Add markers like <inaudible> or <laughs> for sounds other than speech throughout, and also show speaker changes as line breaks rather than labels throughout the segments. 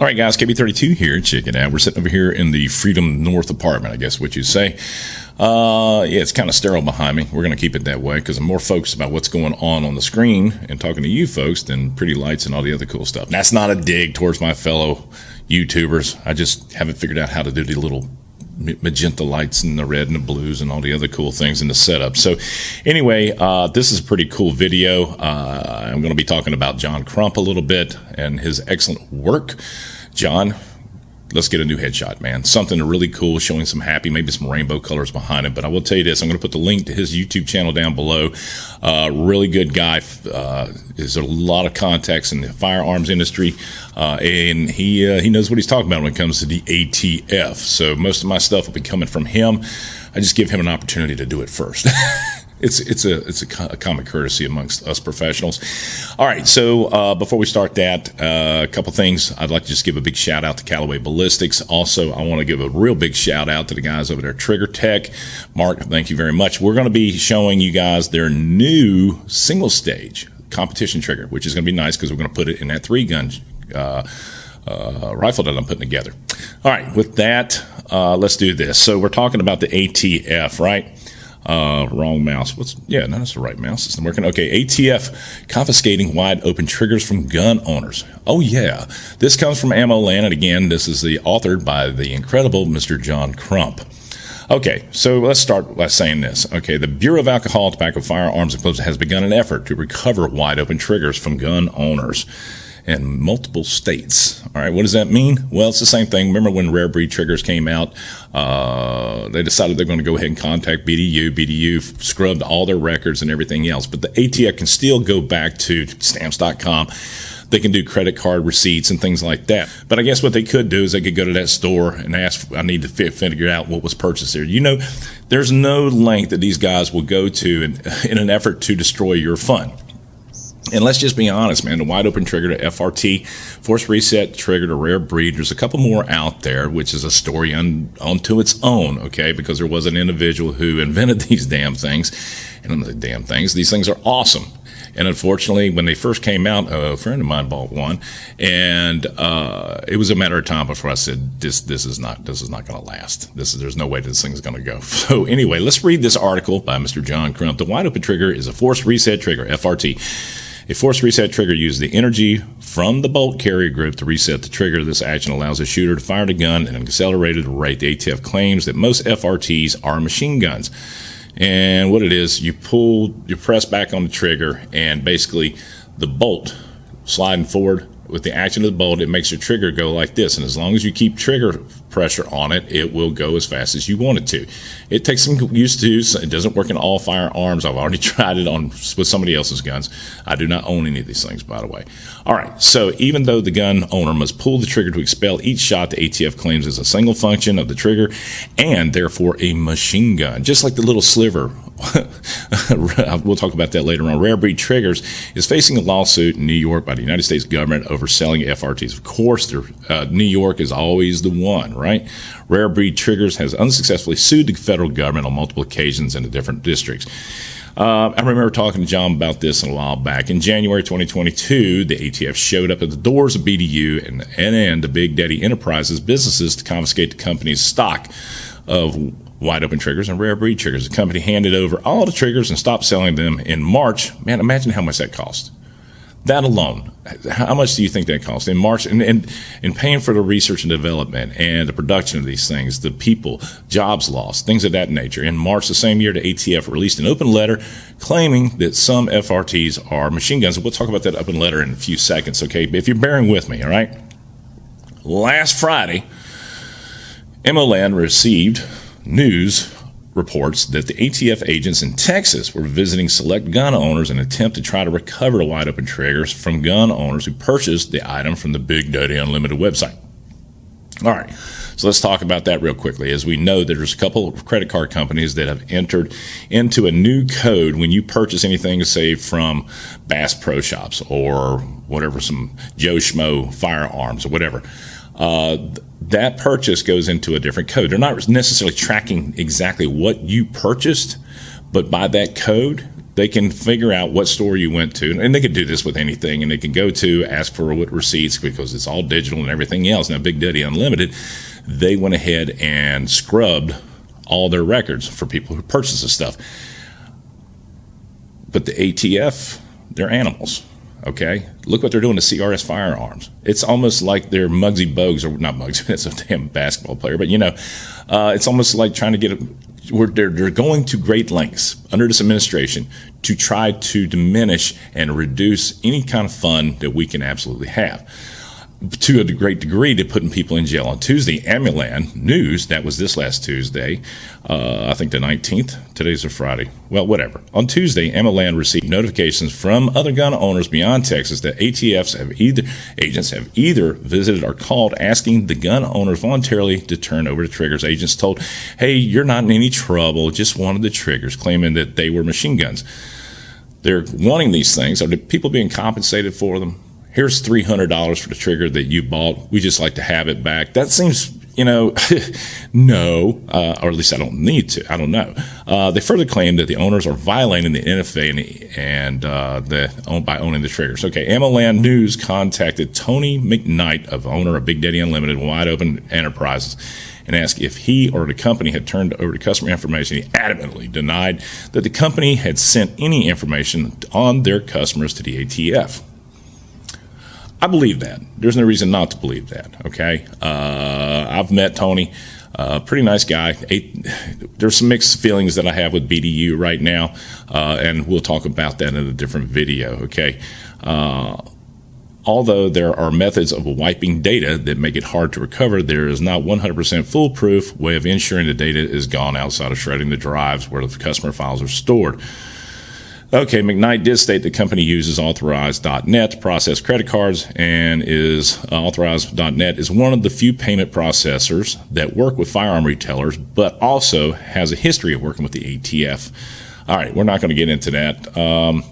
All right, guys, KB32 here. Check out. We're sitting over here in the Freedom North apartment, I guess what you say. Uh, yeah, it's kind of sterile behind me. We're going to keep it that way because I'm more focused about what's going on on the screen and talking to you folks than pretty lights and all the other cool stuff. That's not a dig towards my fellow YouTubers. I just haven't figured out how to do the little magenta lights and the red and the blues and all the other cool things in the setup. So, anyway, uh, this is a pretty cool video. Uh, I'm going to be talking about John Crump a little bit and his excellent work. John, let's get a new headshot, man. Something really cool, showing some happy, maybe some rainbow colors behind it. But I will tell you this: I'm going to put the link to his YouTube channel down below. Uh, really good guy. Uh, a lot of contacts in the firearms industry, uh, and he uh, he knows what he's talking about when it comes to the ATF. So most of my stuff will be coming from him. I just give him an opportunity to do it first. <laughs> it's it's a it's a, a, common courtesy amongst us professionals. All right, so uh, before we start that, uh, a couple things. I'd like to just give a big shout out to Callaway Ballistics. Also, I want to give a real big shout out to the guys over there, Trigger Tech. Mark, thank you very much. We're going to be showing you guys their new single stage competition trigger, which is going to be nice because we're going to put it in that three gun. Uh, uh, rifle that I'm putting together. All right, with that, uh, let's do this. So we're talking about the ATF, right? Uh, wrong mouse. What's yeah? No, that's the right mouse. It's not working. Okay, ATF confiscating wide open triggers from gun owners. Oh yeah, this comes from Ammo Land, and again, this is the authored by the incredible Mr. John Crump. Okay, so let's start by saying this. Okay, the Bureau of Alcohol, Tobacco, Firearms, and Explosives has begun an effort to recover wide open triggers from gun owners in multiple states. All right, what does that mean? Well, it's the same thing. Remember when rare breed triggers came out? Uh, they decided they're going to go ahead and contact BDU. BDU scrubbed all their records and everything else, but the ATF can still go back to stamps.com. They can do credit card receipts and things like that. But I guess what they could do is they could go to that store and ask, I need to figure out what was purchased there. You know, there's no length that these guys will go to in, in an effort to destroy your fund. And let's just be honest, man. The wide open trigger to FRT, force reset trigger to rare breed. There's a couple more out there, which is a story unto its own, okay? Because there was an individual who invented <laughs> these damn things, and I'm the damn things. These things are awesome. And unfortunately, when they first came out, a friend of mine bought one, and uh, it was a matter of time before I said, "This, this is not, this is not going to last. This is, there's no way this thing's going to go." <laughs> So anyway, let's read this article by Mr. John Crump. The wide open trigger is a force reset trigger, FRT a force reset trigger uses the energy from the bolt carrier group to reset the trigger. This action allows a shooter to fire the gun at an accelerated rate. The ATF claims that most FRTs are machine guns. And what it is, you pull, you press back on the trigger, and basically the bolt sliding forward with the action of the bolt, it makes your trigger go like this. And as long as you keep trigger pressure on it, it will go as fast as you want it to. It takes some used to. It doesn't work in all firearms. I've already <laughs> tried it on with somebody else's guns. I do not own any of these things, by the way. All right. So even though the gun owner must pull the trigger to expel each shot, the ATF claims is a single function of the trigger and therefore a machine gun, just like the little sliver <laughs> we'll talk about that later on. Rare Breed Triggers is facing a lawsuit in New York by the United States government over selling FRTs. Of course, uh, New York is always the one, right? Rare Breed Triggers has unsuccessfully sued the federal government on multiple occasions in the different districts. Uh, I remember talking to John about this a while back. In January 2022, the ATF showed up at the doors of BDU and, and the Big Daddy Enterprises businesses to confiscate the company's stock of wide open triggers and rare breed triggers. The company handed over all the triggers and stopped selling them in March. Man, imagine how much that cost. That alone, how much do you think that cost in March? And, and, and paying for the research and development and the production of these things, the people, jobs lost, things of that nature. In March the same year, the ATF released an open letter claiming that some FRTs are machine guns. We'll talk about that open letter in a few seconds, okay? But if you're bearing with me, all right? Last Friday, AmmoLand received news reports that the ATF agents in Texas were visiting select gun owners in an attempt to try to recover the wide open triggers from gun owners who purchased the item from the Big Daddy Unlimited website. All right, so let's talk about that real quickly. As we know, there's a couple of credit card companies that have entered into a new code when you purchase anything, say from Bass Pro Shops or whatever, some Joe Schmo firearms or whatever. Uh, that purchase goes into a different code. They're not necessarily tracking exactly what you purchased, but by that code, they can figure out what store you went to, and they could do this with anything, and they can go to ask for what receipts because it's all digital and everything else. Now, Big Daddy Unlimited, they went ahead and scrubbed all their records for people who purchase this stuff. But the ATF, they're animals. Okay, look what they're doing to CRS firearms. It's almost like they're Muggsy Bogues, or not Muggsy. <laughs> It's a damn basketball player, but you know, uh, it's almost like trying to get. A, they're, they're going to great lengths under this administration to try to diminish and reduce any kind of fun that we can absolutely have to a great degree to putting people in jail. On Tuesday, AmmoLand News, that was this last Tuesday, uh, I think the 19th, today's a Friday, well, whatever. On Tuesday, AmmoLand received notifications from other gun owners beyond Texas that ATFs have either, agents have either visited or called asking the gun owners voluntarily to turn over the triggers. Agents told, hey, you're not in any trouble, just wanted the triggers, claiming that they were machine guns. They're wanting these things. Are the people being compensated for them? Here's $300 for the trigger that you bought. We just like to have it back. That seems, you know, <laughs> no, uh, or at least I don't need to. I don't know. Uh, they further claim that the owners are violating the NFA and uh, the, by owning the triggers. Okay, AmmoLand News contacted Tony McKnight, of owner of Big Daddy Unlimited Wide Open Enterprises, and asked if he or the company had turned over the customer information. He adamantly denied that the company had sent any information on their customers to the ATF. I believe that. There's no reason not to believe that. Okay. Uh, I've met Tony. Uh, pretty nice guy. Eight, there's some mixed feelings that I have with BDU right now, uh, and we'll talk about that in a different video. Okay. Uh, although there are methods of wiping data that make it hard to recover, there is not 100% foolproof way of ensuring the data is gone outside of shredding the drives where the customer files are stored. Okay, McKnight did state the company uses Authorize.net to process credit cards and is uh, Authorize.net is one of the few payment processors that work with firearm retailers, but also has a history of working with the ATF. All right, we're not going to get into that. Um,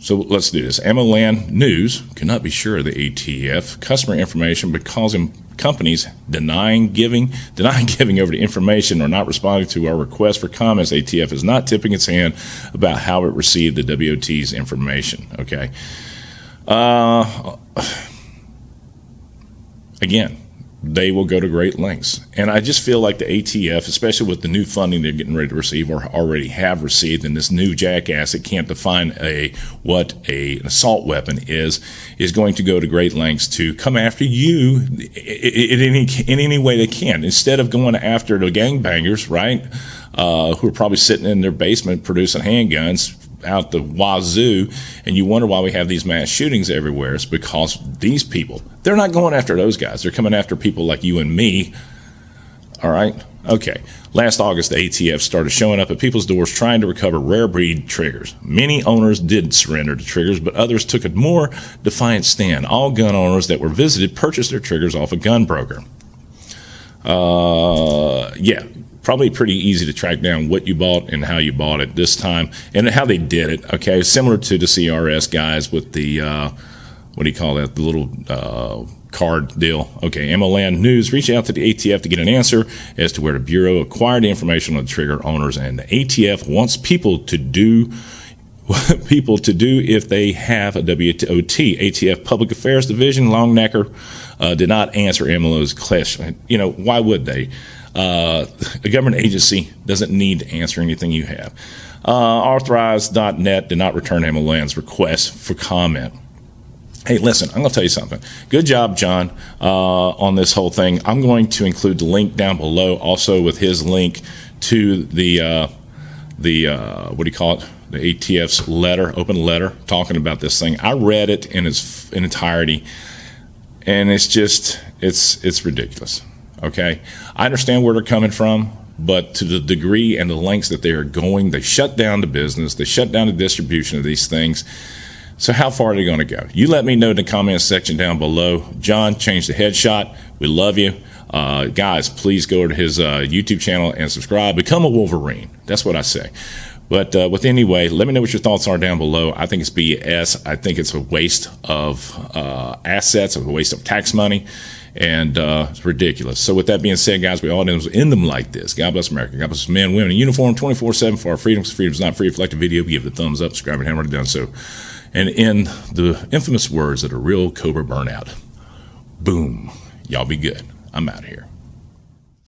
so let's do this. AmmoLand News cannot be sure of the ATF customer information because companies denying giving, <laughs> denying giving over the information or not responding to our request for comments, ATF is not tipping its hand about how it received the WOT's information. Okay. Uh, again, they will go to great lengths. And I just feel like the ATF, especially with the new funding they're getting ready to receive or already have received, and this new jackass that can't define a what a, an assault weapon is, is going to go to great lengths to come after you in any in any way they can. Instead of going after the gangbangers, right, uh, who are probably sitting in their basement producing handguns, out the wazoo, and you wonder why we have these mass shootings everywhere. It's because these people, they're not going after those guys. They're coming after people like you and me. All right? Okay. Last August, the ATF started showing up at people's doors trying to recover rare breed triggers. Many owners did surrender the triggers, but others took a more defiant stand. All gun owners that were visited purchased their triggers off a gun broker. Uh, yeah, probably pretty easy to track down what you bought and how you bought it this time and how they did it. Okay, similar to the CRS guys with the uh, what do you call that? The little uh, card deal. Okay, AmmoLand News reached out to the ATF to get an answer as to where the Bureau acquired the information on the trigger owners, and the ATF wants people to do <laughs> people to do if they have a WOT. ATF Public Affairs Division, Longnecker, uh, did not answer AmmoLand's question. You know, why would they? Uh, a government agency doesn't need to answer anything you have. Uh, Authorize.net did not return AmmoLand's request for comment. Hey, listen, I'm going to tell you something. Good job, John, uh, on this whole thing. I'm going to include the link down below, also with his link to the uh, the uh, what do you call it? The ATF's letter, open letter, talking about this thing. I read it in its in entirety, and it's just it's it's ridiculous. Okay, I understand where they're coming from, but to the degree and the lengths that they are going, they shut down the business, they shut down the distribution of these things. So how far are they going to go? You let me know in the comments section down below. John, change the headshot. We love you. Uh, guys, please go to his uh, YouTube channel and subscribe. Become a Wolverine. That's what I say. But uh, with anyway, let me know what your thoughts are down below. I think it's BS. I think it's a waste of uh, assets, a waste of tax money, and uh, it's ridiculous. So with that being said, guys, we all end them like this. God bless America. God bless men, women in uniform, 24-7 for our freedoms. Freedom's not free. If you like the video, give it a thumbs up, subscribe, and hammer it down. So, and in the infamous words of a real Cobra burnout, boom. Y'all be good. I'm out of here.